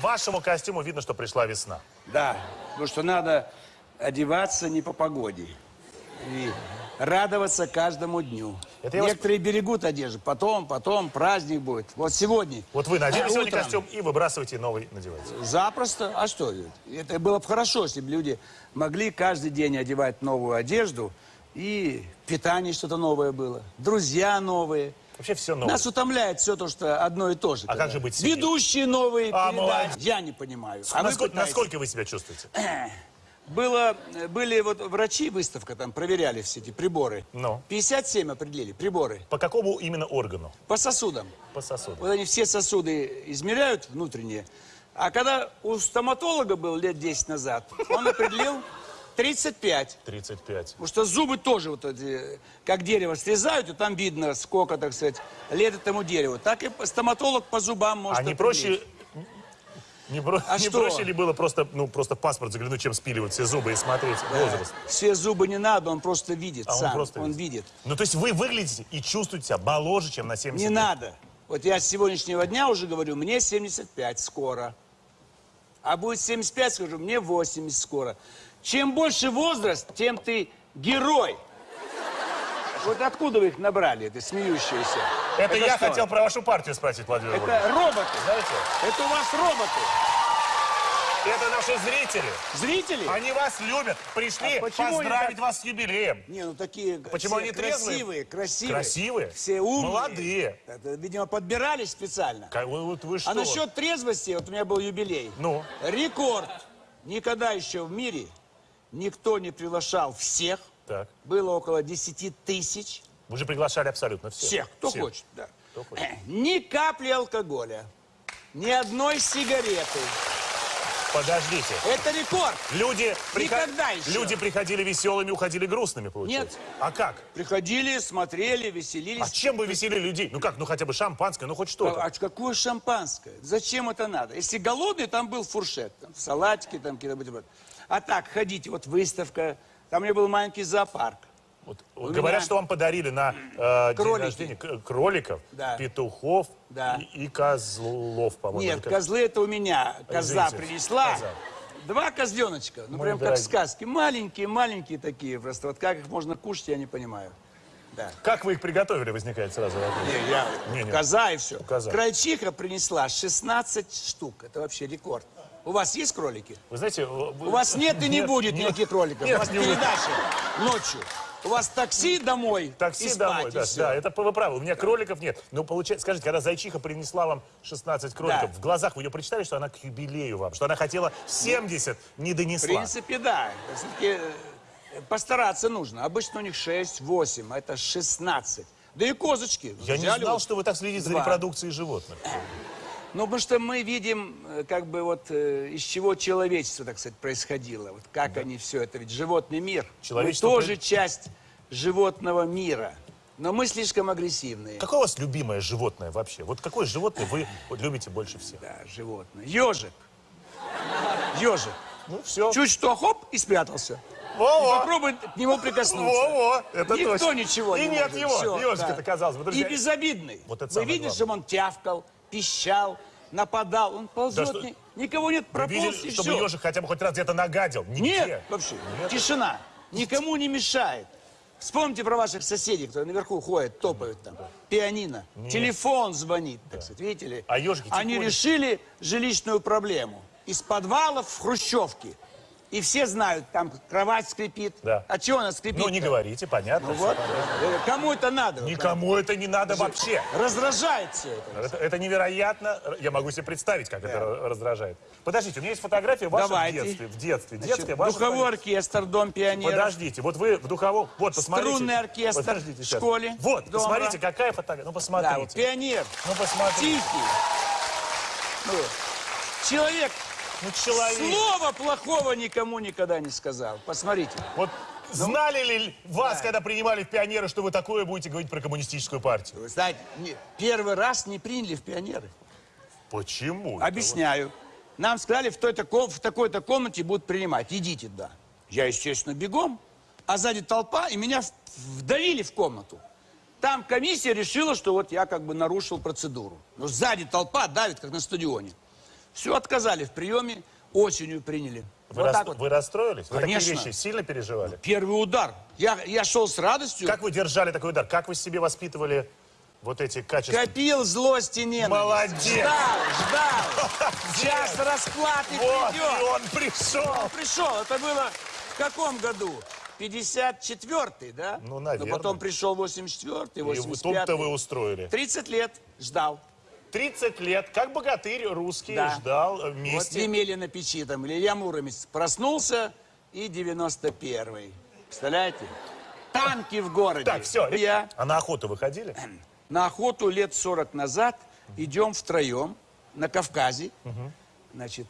Вашему костюму видно, что пришла весна. Да, потому что надо одеваться не по погоде. И радоваться каждому дню. Это я вас- Некоторые берегут одежду. Потом, потом, праздник будет. Вот сегодня. Вот вы надели сегодня Утром. костюм и выбрасываете новый надеваете. Запросто. А что? Это было бы хорошо, если бы люди могли каждый день одевать новую одежду. И питание что-то новое было. Друзья новые. Вообще все новое. Нас утомляет все то, что одно и то же. А как же быть с Ведущие новые А, передачи. Я не понимаю. А вы насколько, насколько вы себя чувствуете? Было, были вот врачи, выставка там, проверяли все эти приборы. Ну. 57 определили, приборы. По какому именно органу? По сосудам. По сосуду. Вот они все сосуды измеряют внутренние. А когда у стоматолога был лет 10 назад, он определил 35. 35. Потому что зубы тоже вот эти, как дерево срезают, и там видно, сколько, так сказать, лет этому дереву. Так и стоматолог по зубам может А не проще... Не, бро- А не что? проще ли было просто, ну, просто паспорт заглянуть, чем спиливать все зубы и смотреть возраст? Все зубы не надо, он просто видит А он сам. просто видит. видит. Ну, то есть вы выглядите и чувствуете себя моложе, чем на 70 Не лет. надо. Вот я с сегодняшнего дня уже говорю, мне 75 скоро. А будет 75, скажу, мне 80 скоро. Чем больше возраст, тем ты герой. Вот откуда вы их набрали, это смеющиеся? Это, я что? хотел про вашу партию спросить, Владимир Владимирович. Это роботы. Знаете, Это у вас роботы. это наши зрители. Зрители? Они вас любят. Пришли А поздравить так- вас с юбилеем. Не, ну такие Почему все они трезвые? красивые, красивые. Красивые? Все умные. Молодые. Это, видимо, подбирались специально. Ка- вы- Вот вы что? А насчет трезвости, вот у меня был юбилей. Ну? Рекорд. Никогда еще в мире никто не приглашал всех. Так. Было около 10 тысяч. Вы же приглашали абсолютно всех. Всех, кто Всех. хочет, да. Кто хочет. Ни капли алкоголя, ни одной сигареты. Подождите. Это рекорд. Люди, Никогда еще. люди приходили веселыми, уходили грустными, получается? Нет. А как? Приходили, смотрели, веселились. А чем вы веселили людей? Ну как, ну хотя бы шампанское, ну хоть что-то. А какое шампанское? Зачем это надо? Если голодный, там был фуршет, там, салатики, там какие-то. А так, ходите, вот выставка, там у меня был маленький зоопарк. Вот, У говорят, меня- что вам подарили на э, день рождения кроликов, Да. петухов Да. и, и козлов, по-моему. Нет, как- козлы это у меня. Коза Извините, принесла. коза. Два козленочка. Ну, Мой прям как дорогой. в сказке. Маленькие, маленькие такие просто. Вот как их можно кушать, я не понимаю. Да. Как вы их приготовили, возникает сразу вопрос. Не, я, Не, не. коза и все. Коза. Крольчиха принесла 16 штук. Это вообще рекорд. У вас есть кролики? Вы знаете... вы- У вас нет и не будет никаких кроликов. нет, У вас не будет. передача ночью. У вас такси домой и Такси спать, домой, и да, всё. да, это вы правы. У меня кроликов нет. Но получается, скажите, когда зайчиха принесла вам 16 кроликов, Да. в глазах вы ее прочитали, что она к юбилею вам, что она хотела 70, не В донесла. принципе, да. Все-таки э, постараться нужно. Обычно у них 6, 8, а это 16. Да и козочки. Я не Взяли знал, вот что вы так следите за два. репродукцией животных. Ну, потому что мы видим, э, как бы вот, э, из чего человечество, так сказать, происходило. Вот как они все это, ведь животный мир. Человечество Мы тоже часть животного мира. Но мы слишком агрессивные. Какое у вас любимое животное вообще? Вот какое животное вы вот любите больше всех? Да, животное. Ежик. Ежик. Ну, все. Чуть что, хоп, и спрятался. Во-во. Попробуй к нему прикоснуться. Во-во, это Никто точно. ничего И не нет может. его, Всё, ежик-то, да. казалось бы, друзья. И безобидный. Вот это Вы видели, главное. чтобы он тявкал, пищал, нападал? Он ползет, что- ни- никого нет, Вы прополз видели, и чтобы всё. ежик хотя бы хоть раз где-то нагадил? Нигде. Нет, вообще. Нет? Тишина. Никому не мешает. Вспомните про ваших соседей, кто наверху ходит, топают там. Пианино. Телефон звонит, так сказать. Видите ли? А ежики Они тихонечко. решили жилищную проблему. Из подвалов в хрущевки. И все знают, там кровать скрипит. Да. А чего она скрипит? Ну, не говорите, понятно. Ну вот, понятно. кому это надо? Никому это не надо вообще. Раздражает все это. Это, это невероятно. Я могу себе представить, как это ра- раздражает. Подождите, у меня есть фотография в Давайте. детстве. В детстве. Значит, Детская ваша духовой фотография. оркестр, дом пионеров. Подождите, вот вы в духовом... Вот, посмотрите. Струнный оркестр Подождите в школе, Вот, дома. посмотрите, какая фотография. Ну, Да, вот посмотрите. пионер. Ну, посмотрите. Тихий. Ну, человек Ну, человек. слова плохого никому никогда не сказал. Посмотрите. Вот Ну, знали ли вас, когда принимали в пионеры, что вы такое будете говорить про коммунистическую партию? Вы знаете, не- первый раз не приняли в пионеры. Почему? это? Объясняю. Нам сказали, в, ком- такой-то комнате будут принимать. Идите туда. Я, естественно, бегом. А сзади толпа, и меня вдавили в комнату. Там комиссия решила, что вот я как бы нарушил процедуру. Но сзади толпа давит, как на стадионе. Все, отказали в приеме, осенью приняли. Вы, вот рас- вот. вы расстроились? Вы Конечно. такие вещи сильно переживали? Первый удар. Я, я шел с радостью, Как вы держали такой удар? Как вы себе воспитывали вот эти качества? копил злость и ненависть. Молодец. Ждал, ждал. Сейчас расплаты Вот, придет. и он пришел. Он пришел. Это было в каком году? 54-й, да? Ну, наверное. Но потом пришел 84-й, И вы- 85-й. тут-то вы устроили. 30 лет ждал. 30 лет, как богатырь русский, Да. ждал э, Вот вместе. Емеля на печи там, Илья Муромец проснулся и 91-й. Представляете? Танки в городе. Так, все. Я А на охоту выходили? на охоту лет 40 назад идем втроем на Кавказе. Значит,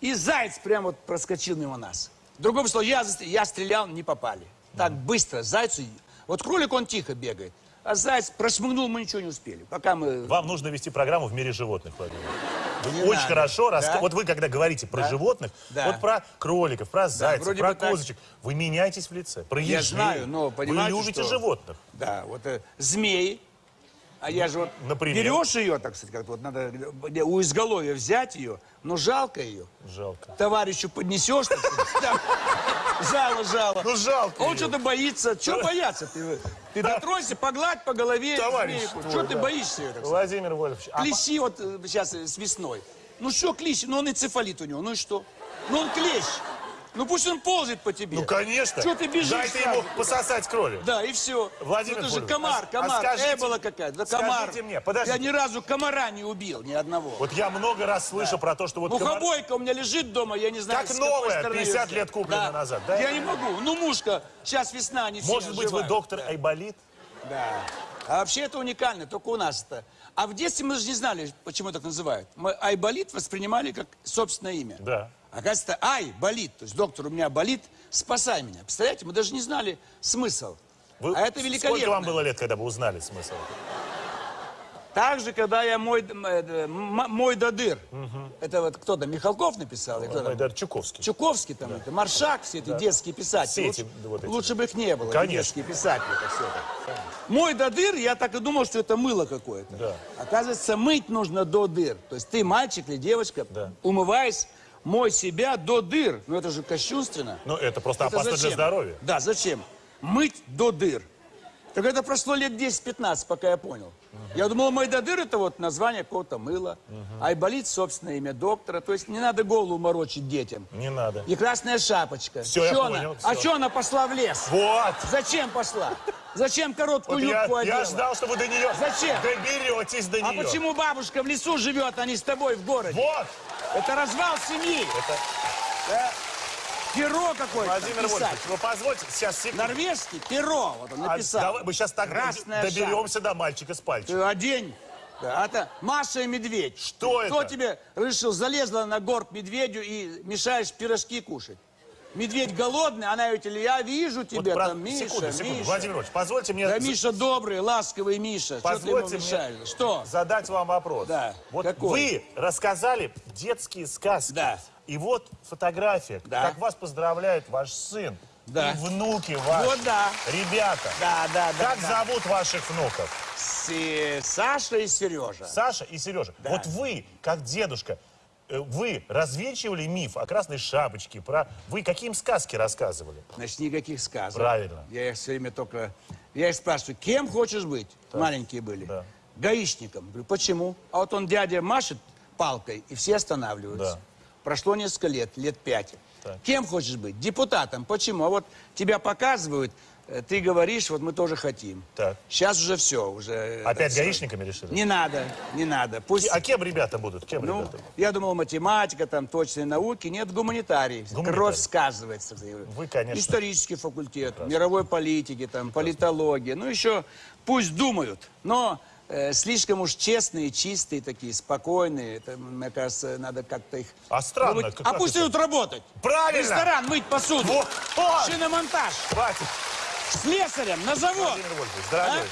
и заяц прямо вот проскочил мимо нас. Другое слово, я, я стрелял, не попали. Так быстро, зайцу. Вот кролик, он тихо бегает. А заяц прошмыгнул, мы ничего не успели. Пока мы... Вам нужно вести программу в мире животных, Владимир. Вы Не очень надо. хорошо Да? Вот вы, когда говорите про Да. животных, Да. вот про кроликов, про зайцев, про бы так. козочек, вы меняетесь в лице. Про Я ежей. знаю, но Вы понимаете, любите что- животных. Да, вот э, змеи. А я же вот Например? берешь ее, так сказать, как вот надо у изголовья взять ее, но жалко ее. Жалко. Товарищу поднесешь, так сказать, там, жало, жало. Ну, жалко Он что-то боится. Чего бояться? Ты, дотронься, погладь по голове Товарищ змейку. Чего ты боишься сказать? Владимир Вольфович, а Клещи вот э, сейчас э, с весной. Ну что клещи? Ну он энцефалит у него, ну и что? Ну он клещ. Ну пусть он ползает по тебе. Ну, конечно. Чего ты бежишь Дайте сразу ему пососать крови. Да, и все. Владимир ну, это же комар, комар. а скажите- Эбола какая-то. Да скажите комар. мне, подождите. Я ни разу комара не убил, ни одного. Вот я много раз слышу про то, что вот комар- Мухобойка у меня лежит дома, я не знаю, Как новая, стороны 50 её лет куплена назад, да? Я не могу. Ну, мушка, сейчас весна, не все Может быть, вы оживают. доктор Айболит? Да. А вообще это уникально, только у нас это. А в детстве мы же не знали, почему так называют. Мы айболит воспринимали как собственное имя. Да. Оказывается, ай, болит. То есть доктор у меня болит, спасай меня. Представляете, мы даже не знали смысл. Вы- а это великолепно. Сколько вам было лет, когда вы узнали смысл? Так же, когда я мой, мой додыр. Это вот кто-то, Михалков написал? или кто там? Айдар Чуковский. Чуковский там, это, Маршак, все эти детские писатели. Все эти лучше, вот эти. лучше бы их не было, Конечно. детские писатели. Это все это. Мой до дыр, я так и думал, что это мыло какое-то. Да. Оказывается, мыть нужно до дыр. То есть ты, мальчик или девочка, Да. умываясь, мой себя до дыр. Ну это же кощунственно. Ну, это просто Это опасно для зачем? здоровья. Да, зачем? Мыть до дыр. Так это прошло лет 10-15, пока я понял. Я думал, мой до дыр это вот название какого-то мыла. Айболит, собственное имя доктора. То есть не надо голову морочить детям. Не надо. И красная шапочка. Всё, я Чё понял, она? всё. А что она пошла в лес? Вот! Зачем пошла? Зачем короткую Вот я, юбку одела? я ждал, что вы до нее Зачем? доберетесь до А нее. почему бабушка в лесу живет, а не с тобой в городе? Вот! Это развал семьи. Это Да. Перо какое-то Владимир написать. Вольфович, вы позвольте сейчас секунду. Норвежский перо, вот он А написал. давай мы сейчас так Красная доберемся до мальчика с пальчиком. Ты одень. Да, это Маша и медведь. Что Кто это? тебе решил, залезла на горб медведю и мешаешь пирожки кушать? Медведь голодный, она говорит, я вижу Вот тебя про- там, Миша, секунду, секунду. Миша. Владимир Вольфович, позвольте мне Да Миша добрый, ласковый Миша. Что позвольте мешаешь? мне Что? задать вам вопрос. Да. Вот Какой? вы рассказали детские сказки. Да. И вот фотография, Да. как вас поздравляет ваш сын. Да. И внуки ваши. Вот да. Ребята. Да, да, да. Как да. зовут ваших внуков? С- Саша и Сережа. Саша и Сережа. Вот вы, как дедушка, вы развенчивали миф о красной шапочке, про... Вы какие им сказки рассказывали? Значит, никаких сказок. Правильно. Я их все время только... Я их спрашиваю, кем хочешь быть? Маленькие были. Да. Гаишником. Говорю, почему? А вот он дядя машет палкой, и все останавливаются. Да. Прошло несколько лет, лет пять. Так. Кем хочешь быть? Депутатом. Почему? А вот тебя показывают, э, ты говоришь, вот мы тоже хотим. Так. Сейчас уже все, уже... это Опять всё. гаишниками решили? Не надо, не надо. Пусть... А кем ребята будут? Кем Ну, ребята? я думал, математика, там, точные науки. Нет, гуманитарий. Гуманитарий. Кровь сказывается. Вы, конечно. Исторический факультет, мировой политики, там, политология. Ну, еще пусть думают, но э, слишком уж честные, чистые такие, спокойные. Это, мне кажется, надо как-то их... А странно, вот- как- а пусть это? идут работать. Правильно! Ресторан, мыть посуду. Вот. Шиномонтаж. Хватит. Слесарем на завод. Владимир Вольфович, дорогой,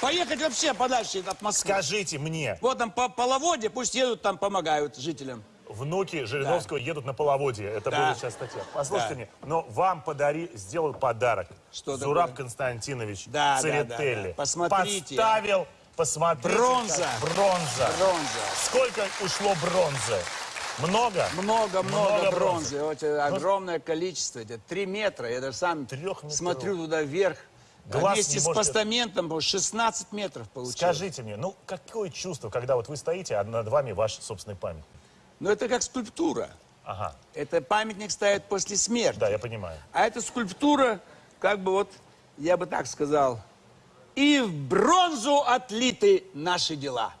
Поехать вообще подальше от Москвы. скажите мне, Вот там по половодье, пусть едут там, помогают жителям. внуки Жириновского едут на половодье. Это Да. будет сейчас статья. Послушайте Да. мне, но вам подари, сделал подарок. Что Зураб такое? Константинович Да, да, да, Церетели да. Посмотрите. поставил Посмотрите. Бронза. как- Бронза. Бронза. Сколько ушло бронзы? Много? Много, много, Много бронзы. бронзы. Вот, э, огромное количество. Это три метра. Я даже сам смотрю туда вверх. А Глаз вместе с может- постаментом было 16 метров получилось. Скажите мне, ну какое чувство, когда вот вы стоите, а над вами ваш собственный память? Но это как скульптура. Ага, Это памятник ставят после смерти. да, я понимаю. А эта скульптура, как бы вот, я бы так сказал, и в бронзу отлиты наши дела.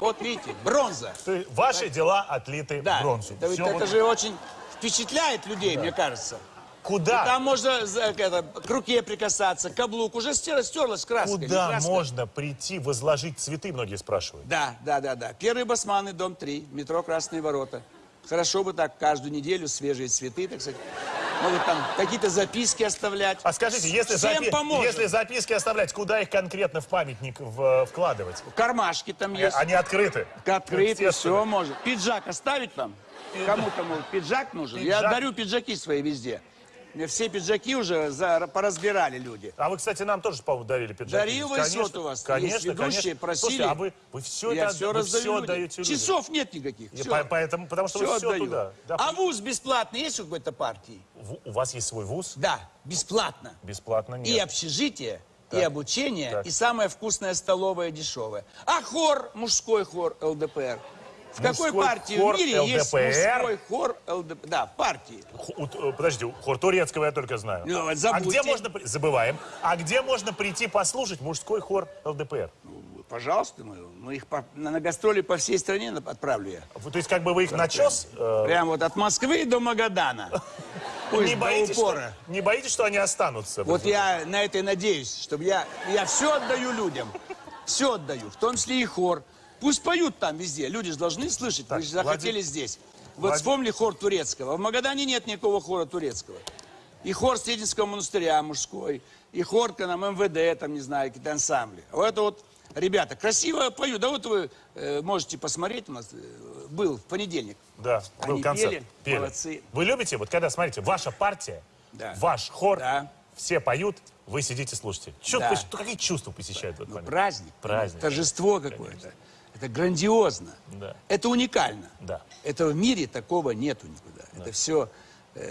Вот видите, бронза. Ваши дела отлиты Да, бронзу. это, Всё это вот- же очень впечатляет людей, мне кажется. Куда? Там можно это, к руке прикасаться, каблук уже стер, стерлась краска. Куда краска. можно прийти, возложить цветы, многие спрашивают. Да, да, да, да. Первый басманный, дом 3, метро Красные ворота. Хорошо бы так каждую неделю свежие цветы, так сказать. Могут там какие-то записки оставлять. А скажите, если, Всем запи- поможем. если записки оставлять, куда их конкретно в памятник в- вкладывать? Кармашки там есть. Они открыты. Открыты, все можно. Пиджак оставить вам? Кому-то, может, пиджак нужен? Я Пиджак. дарю пиджаки свои везде. Все пиджаки уже за- поразбирали люди. А вы, кстати, нам тоже, по-моему, дарили пиджаки. Дарил Конечно, вот у вас. Конечно, Есть ведущие, конечно. просили. Слушайте, а вы, вы все Я это все вы все отдаете людям. Часов нет никаких. И всё. по- поэтому, потому что Всё вы все отдаю. туда. Да. А вуз бесплатный есть у какой-то партии? В- У вас есть свой вуз? Да, бесплатно. Бесплатно нет. И общежитие, и Так. обучение, Так. и самая вкусная столовая дешевая. А хор, мужской хор ЛДПР. В какой партии в мире есть ЛДПР? мужской хор ЛДПР? Да, партии. Ху- э, Подожди, хор турецкого я только знаю. Ну, вот а где можно... Забываем. А где можно прийти послушать мужской хор ЛДПР? Пожалуйста, мы, мы их по- на, на гастроли по всей стране отправлю я. То есть как бы вы их начес? э, Прям вот от Москвы до Магадана. Пусть не, боитесь, что, упора. не боитесь, что они останутся? Вот я на это и надеюсь, чтобы я, я все отдаю людям. Все отдаю, в том числе и хор. Пусть поют там везде. Люди же должны слышать. Вы Так, же захотели Владимир- здесь. Вот Владимир- вспомнили хор турецкого. В Магадане нет никакого хора турецкого. И хор Срединского монастыря мужской, и хор там МВД, там, не знаю, какие-то ансамбли. Вот это вот, ребята, красиво поют. Да вот вы э, можете посмотреть, у нас э, был в понедельник. Да, был Они концерт. пели, молодцы. Вы любите, вот когда, смотрите, ваша партия, Да. ваш хор, Да. все поют, вы сидите, слушайте. Чё- Да. какие чувства посещают в этот Ну, момент? праздник. Праздник. Торжество какое-то. Это грандиозно. Да. Это уникально. Да. Это в мире такого нету никуда. Это все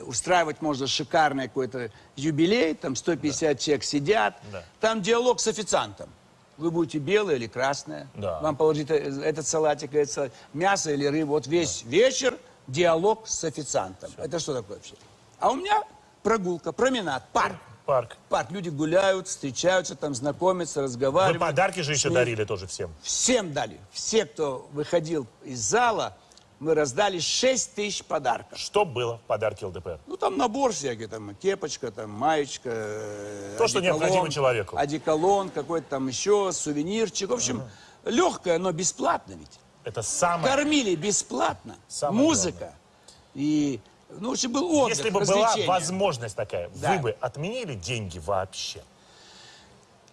устраивать можно шикарный какой-то юбилей, там 150 человек сидят, Да. там диалог с официантом. Вы будете белое или красное, Да. вам положить э, этот салатик, этот салатик, мясо или рыбу. Вот весь вечер диалог с официантом. Это что такое вообще? А у меня прогулка, променад, парк. Парк. Парк. Люди гуляют, встречаются, там знакомятся, Вы разговаривают. подарки же еще дарили тоже всем. Всем дали. Все, кто выходил из зала, мы раздали 6 тысяч подарков. Что было в подарке ЛДПР? Ну, там набор всякий, там кепочка, там маечка. То, что необходимо человеку. Одеколон, какой-то там еще, сувенирчик. В общем, легкое, но бесплатно ведь. Это самое... Кормили бесплатно. Самое Музыка. И, ну, общем, был отдых, Если бы была возможность такая, Да. вы бы отменили деньги вообще?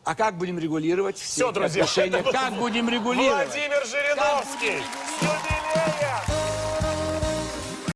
А как будем регулировать все, Все, друзья. отношения? Как будем регулировать? Владимир Жириновский.